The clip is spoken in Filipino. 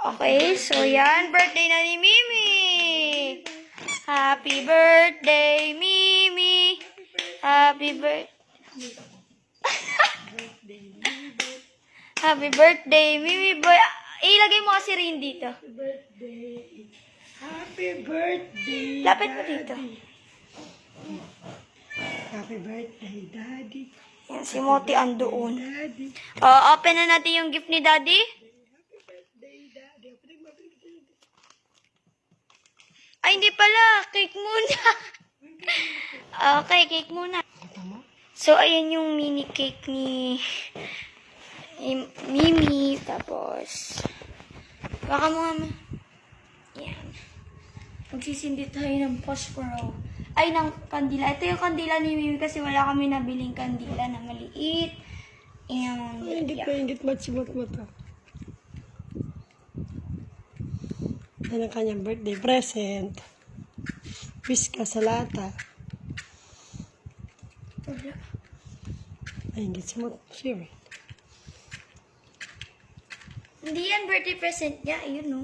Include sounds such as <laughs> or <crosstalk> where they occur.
Okay, so yan, birthday na ni Mimi. Happy birthday, Mimi. Happy birthday. <laughs> Happy birthday, Mimi boy. Ilagay mo kasi rin dito. birthday. Happy birthday. Lapit mo dito. Happy birthday, Daddy. Yan, si Moti andoon. Oh, open na natin yung gift ni Daddy. Day, Daddy. Opening mo, opening mo. Ay, hindi pala. Cake muna. <laughs> okay, cake muna. So, ayan yung mini cake ni, ni Mimi. Tapos, baka ma- Yan. Magsisindi tayo ng posporo. Ay, ng kandila. Ito yung kandila ni Mimi kasi wala kami nabiling kandila na maliit. And, Ingit yeah. na ingit matsimot mo to. Yan ang kanyang birthday present. Wish ka sa lata. Wala. Ay, ingit simot. Sure. Hindi yan birthday present niya. Ayun, no.